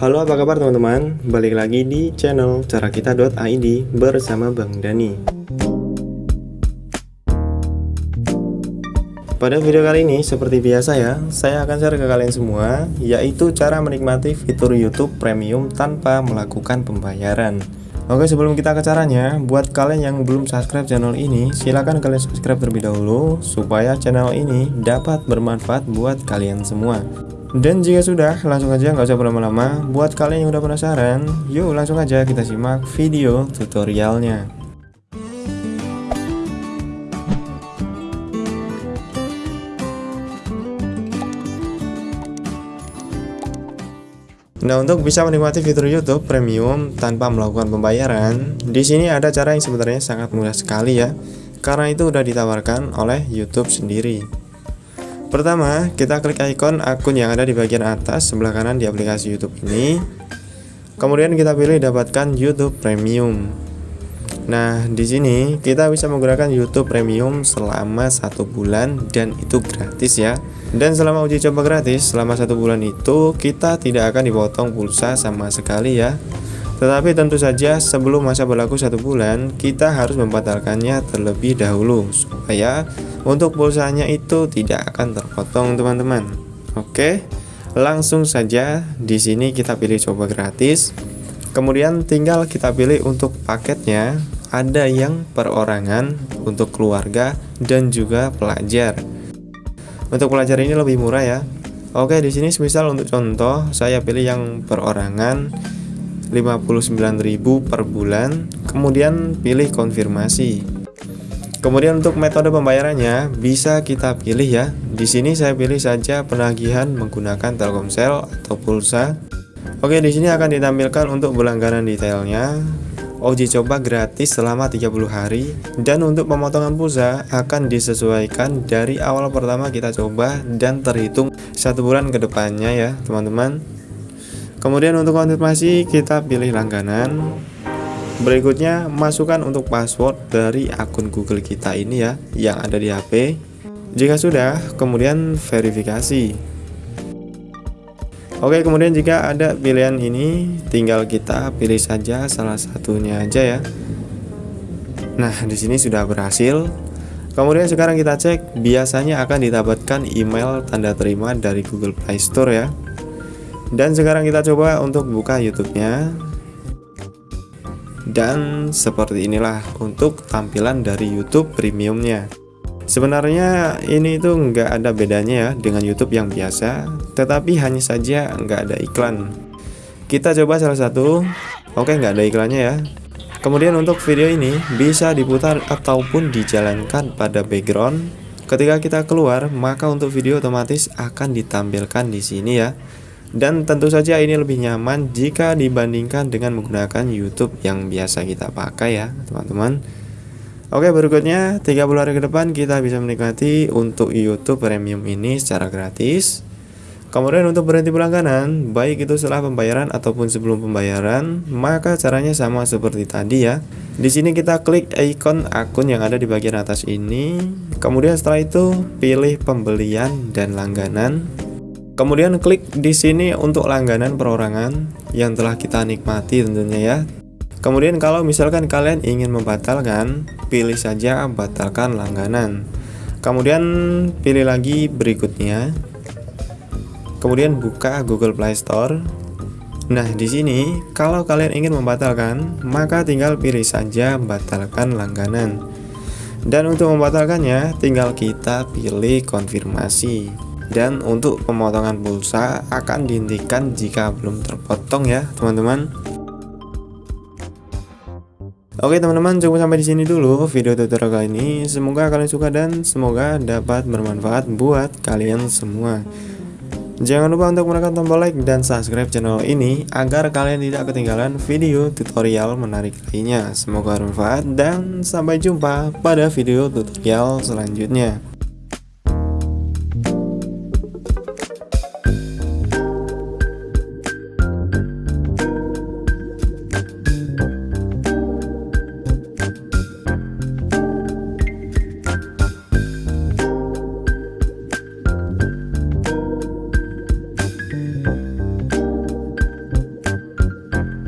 Halo apa kabar teman-teman, balik lagi di channel carakita.id bersama Bang Dani. Pada video kali ini, seperti biasa ya, saya akan share ke kalian semua Yaitu cara menikmati fitur YouTube Premium tanpa melakukan pembayaran. Oke sebelum kita ke caranya, buat kalian yang belum subscribe channel ini, silahkan kalian subscribe terlebih dahulu Supaya channel ini dapat bermanfaat buat kalian semua dan jika sudah, langsung aja nggak usah berlama-lama. Buat kalian yang udah penasaran, yuk langsung aja kita simak video tutorialnya. Nah, untuk bisa menikmati fitur YouTube Premium tanpa melakukan pembayaran, di sini ada cara yang sebenarnya sangat mudah sekali ya. Karena itu udah ditawarkan oleh YouTube sendiri. Pertama, kita klik ikon akun yang ada di bagian atas sebelah kanan di aplikasi YouTube ini. Kemudian kita pilih dapatkan YouTube Premium. Nah, di sini kita bisa menggunakan YouTube Premium selama satu bulan dan itu gratis ya. Dan selama uji coba gratis, selama satu bulan itu kita tidak akan dipotong pulsa sama sekali ya. Tetapi tentu saja sebelum masa berlaku satu bulan, kita harus membatalkannya terlebih dahulu supaya untuk pulsanya itu tidak akan terpotong teman-teman. Oke, langsung saja di sini kita pilih coba gratis. Kemudian tinggal kita pilih untuk paketnya ada yang perorangan untuk keluarga dan juga pelajar. Untuk pelajar ini lebih murah ya. Oke, di sini misal untuk contoh saya pilih yang perorangan 59.000 per bulan, kemudian pilih konfirmasi. Kemudian untuk metode pembayarannya bisa kita pilih ya. Di sini saya pilih saja penagihan menggunakan Telkomsel atau pulsa. Oke, di sini akan ditampilkan untuk berlangganan detailnya. Uji coba gratis selama 30 hari dan untuk pemotongan pulsa akan disesuaikan dari awal pertama kita coba dan terhitung satu bulan ke depannya ya teman-teman Kemudian untuk konfirmasi kita pilih langganan. Berikutnya masukkan untuk password dari akun Google kita ini ya yang ada di HP. Jika sudah, kemudian verifikasi. Oke, kemudian jika ada pilihan ini, tinggal kita pilih saja salah satunya aja ya. Nah, di sini sudah berhasil. Kemudian sekarang kita cek, biasanya akan didapatkan email tanda terima dari Google Play Store ya. Dan sekarang kita coba untuk buka YouTube-nya. Dan seperti inilah untuk tampilan dari YouTube premiumnya. Sebenarnya ini itu nggak ada bedanya ya dengan YouTube yang biasa, tetapi hanya saja nggak ada iklan. Kita coba salah satu, oke nggak ada iklannya ya. Kemudian untuk video ini bisa diputar ataupun dijalankan pada background. Ketika kita keluar, maka untuk video otomatis akan ditampilkan di sini ya. Dan tentu saja ini lebih nyaman jika dibandingkan dengan menggunakan YouTube yang biasa kita pakai ya teman-teman Oke berikutnya 30 hari ke depan kita bisa menikmati untuk YouTube Premium ini secara gratis Kemudian untuk berhenti berlangganan, baik itu setelah pembayaran ataupun sebelum pembayaran, maka caranya sama seperti tadi ya. Di sini kita klik ikon akun yang ada di bagian atas ini. Kemudian setelah itu pilih pembelian dan langganan. Kemudian klik di sini untuk langganan perorangan yang telah kita nikmati tentunya ya. Kemudian kalau misalkan kalian ingin membatalkan, pilih saja batalkan langganan. Kemudian pilih lagi berikutnya. Kemudian buka Google Play Store. Nah, di sini kalau kalian ingin membatalkan, maka tinggal pilih saja batalkan langganan. Dan untuk membatalkannya, tinggal kita pilih konfirmasi dan untuk pemotongan pulsa akan dihentikan jika belum terpotong ya teman-teman Oke teman-teman cukup sampai di sini dulu video tutorial kali ini semoga kalian suka dan semoga dapat bermanfaat buat kalian semua Jangan lupa untuk menekan tombol like dan subscribe channel ini agar kalian tidak ketinggalan video tutorial menarik lainnya. Semoga bermanfaat dan sampai jumpa pada video tutorial selanjutnya.